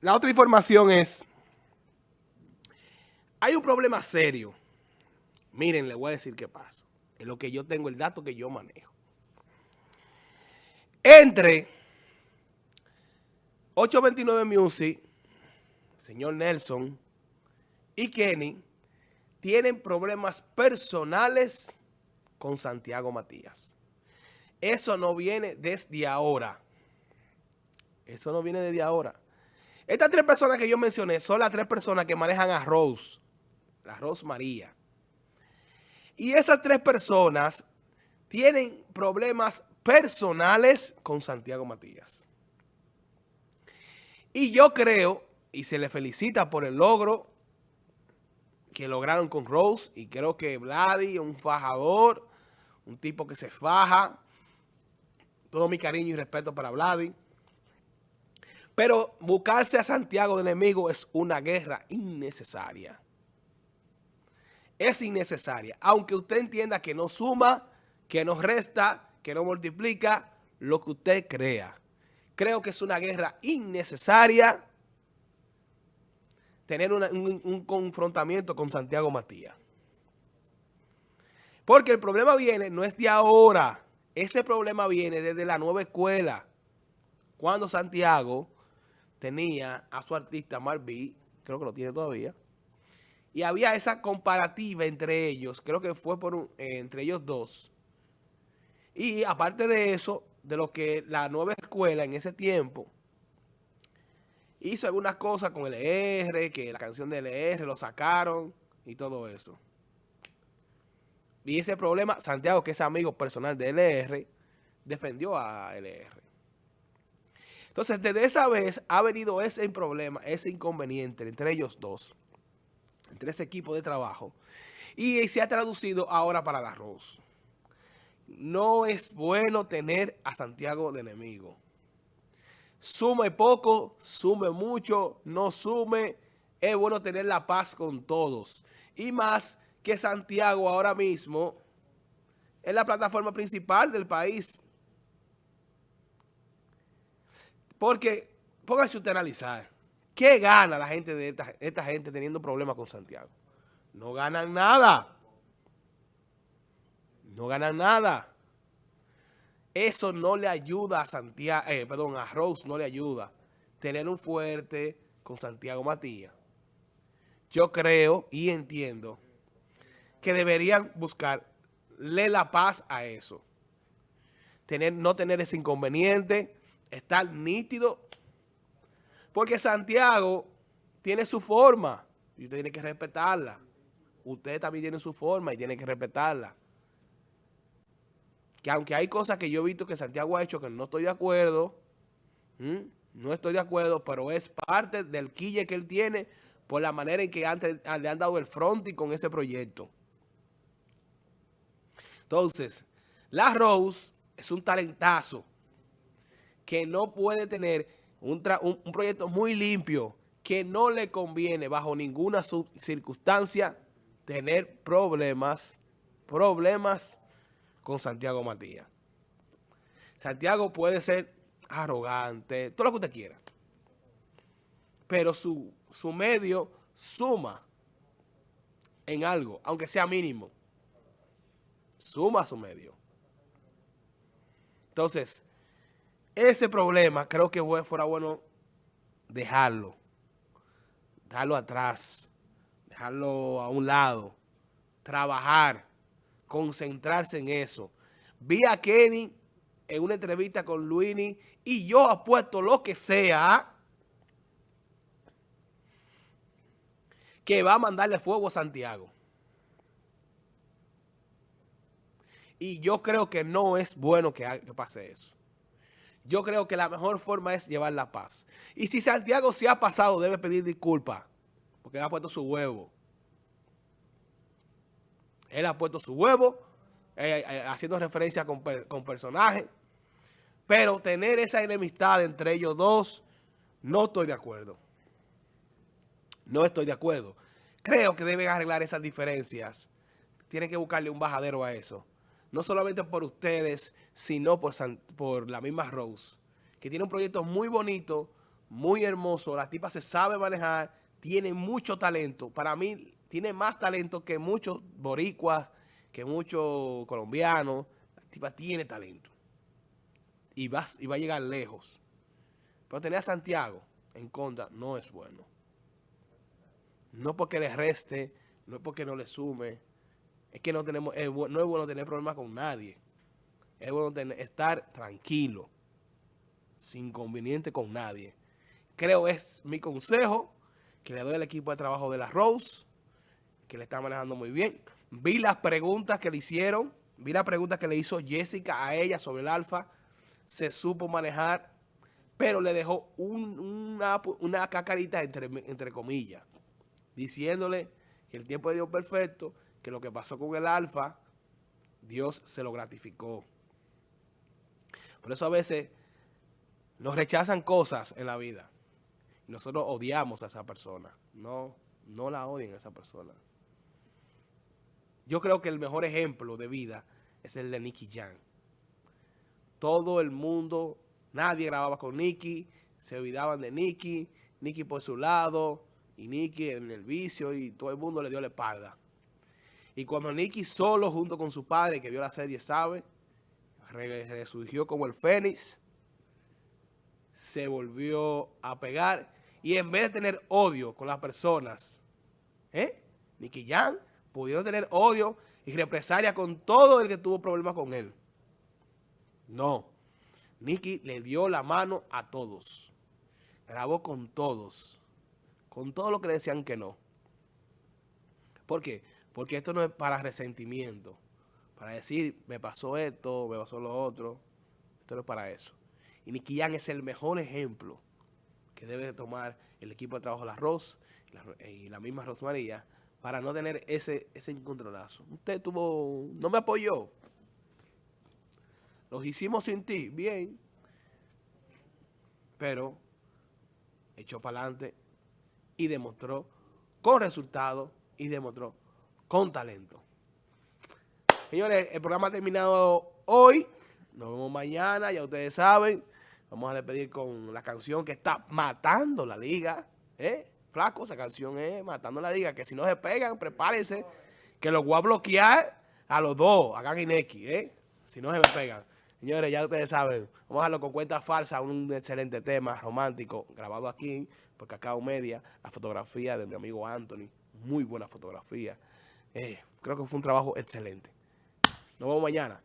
La otra información es, hay un problema serio. Miren, le voy a decir qué pasa. Es lo que yo tengo, el dato que yo manejo. Entre 829 Music, señor Nelson y Kenny tienen problemas personales con Santiago Matías. Eso no viene desde ahora. Eso no viene desde ahora. Estas tres personas que yo mencioné son las tres personas que manejan a Rose, la Rose María. Y esas tres personas tienen problemas personales con Santiago Matías. Y yo creo, y se le felicita por el logro que lograron con Rose, y creo que Vladi, un fajador, un tipo que se faja, todo mi cariño y respeto para Vladi, pero buscarse a Santiago de enemigo es una guerra innecesaria. Es innecesaria. Aunque usted entienda que no suma, que no resta, que no multiplica, lo que usted crea. Creo que es una guerra innecesaria tener un, un confrontamiento con Santiago Matías. Porque el problema viene, no es de ahora. Ese problema viene desde la nueva escuela. Cuando Santiago tenía a su artista Marví, creo que lo tiene todavía, y había esa comparativa entre ellos, creo que fue por entre ellos dos. Y aparte de eso, de lo que la nueva escuela en ese tiempo hizo algunas cosas con LR, que la canción de LR lo sacaron y todo eso. Y ese problema, Santiago, que es amigo personal de LR, defendió a LR. Entonces, desde esa vez ha venido ese problema, ese inconveniente entre ellos dos, entre ese equipo de trabajo, y se ha traducido ahora para la arroz. No es bueno tener a Santiago de enemigo. Sume poco, sume mucho, no sume. Es bueno tener la paz con todos. Y más que Santiago ahora mismo es la plataforma principal del país. Porque, póngase usted a analizar, ¿qué gana la gente de esta, gente teniendo problemas con Santiago? No ganan nada. No ganan nada. Eso no le ayuda a Santiago, eh, perdón, a Rose no le ayuda. Tener un fuerte con Santiago Matías. Yo creo y entiendo que deberían buscarle la paz a eso. Tener, no tener ese inconveniente, estar nítido. Porque Santiago tiene su forma y usted tiene que respetarla. Usted también tiene su forma y tiene que respetarla. Que aunque hay cosas que yo he visto que Santiago ha hecho que no estoy de acuerdo, no estoy de acuerdo, pero es parte del quille que él tiene por la manera en que antes le han dado el y con ese proyecto. Entonces, La Rose es un talentazo que no puede tener un, proyecto muy limpio, que no le conviene bajo ninguna circunstancia tener problemas, problemas con Santiago Matías. Santiago puede ser arrogante, todo lo que usted quiera. Pero su, su medio suma en algo, aunque sea mínimo. Suma su medio. Entonces, ese problema creo que fuera bueno dejarlo, dejarlo atrás, dejarlo a un lado, trabajar, concentrarse en eso. Vi a Kenny en una entrevista con Luini y yo apuesto lo que sea que va a mandarle fuego a Santiago. Y yo creo que no es bueno que pase eso. Yo creo que la mejor forma es llevar la paz. Y si Santiago se ha pasado, debe pedir disculpas. Porque él ha puesto su huevo. Él ha puesto su huevo, eh, eh, haciendo referencia con, con personajes. Pero tener esa enemistad entre ellos dos, no estoy de acuerdo. No estoy de acuerdo. Creo que deben arreglar esas diferencias. Tienen que buscarle un bajadero a eso no solamente por ustedes, sino por, por la misma Rose, que tiene un proyecto muy bonito, muy hermoso. La tipa se sabe manejar, tiene mucho talento. Para mí, tiene más talento que muchos boricuas, que muchos colombianos. La tipa tiene talento. Y va, y va a llegar lejos. Pero tener a Santiago en contra no es bueno. No porque le reste, no porque no le sume. Es que no, tenemos, no es bueno tener problemas con nadie. Es bueno tener, estar tranquilo, sin inconveniente con nadie. Creo es mi consejo que le doy al equipo de trabajo de la Rose, que le está manejando muy bien. Vi las preguntas que le hicieron, vi las preguntas que le hizo Jessica a ella sobre el alfa. Se supo manejar, pero le dejó una, una, cacarita entre, entre comillas, diciéndole que el tiempo de Dios perfecto, que lo que pasó con el alfa, Dios se lo gratificó. Por eso a veces nos rechazan cosas en la vida. Nosotros odiamos a esa persona. No, no la odien a esa persona. Yo creo que el mejor ejemplo de vida es el de Nicky Jam. Todo el mundo, nadie grababa con Nicky, se olvidaban de Nicky, Nicky por su lado, y Nicky en el vicio, y todo el mundo le dio la espalda. Y cuando Nicky solo, junto con su padre, que vio la serie, sabe, resurgió como el Fénix, se volvió a pegar y en vez de tener odio con las personas, ¿eh? Nicky Jan pudieron tener odio y represalia con todo el que tuvo problemas con él. No. Nicky le dio la mano a todos. Grabó con todos. Con todo lo que decían que no. ¿Por qué? Porque esto no es para resentimiento. Para decir, me pasó esto, me pasó lo otro. Esto no es para eso. Y Nicky es el mejor ejemplo que debe tomar el equipo de trabajo de arroz y la misma Rosmaría para no tener ese, ese incontrolazo. Usted tuvo, no me apoyó. Los hicimos sin ti, bien. Pero echó para adelante y demostró con resultados y demostró con talento. Señores, el programa ha terminado hoy. Nos vemos mañana, ya ustedes saben. Vamos a despedir con la canción que está matando la liga. ¿Eh? Flaco, esa canción es matando la liga. Que si no se pegan, prepárense. Que los voy a bloquear a los dos, a Gang y Neki, ¿eh? Si no se me pegan. Señores, ya ustedes saben, vamos a darlo con cuenta falsa, un excelente tema romántico grabado aquí por Cacao Media, la fotografía de mi amigo Anthony, muy buena fotografía. Eh, creo que fue un trabajo excelente. Nos vemos mañana.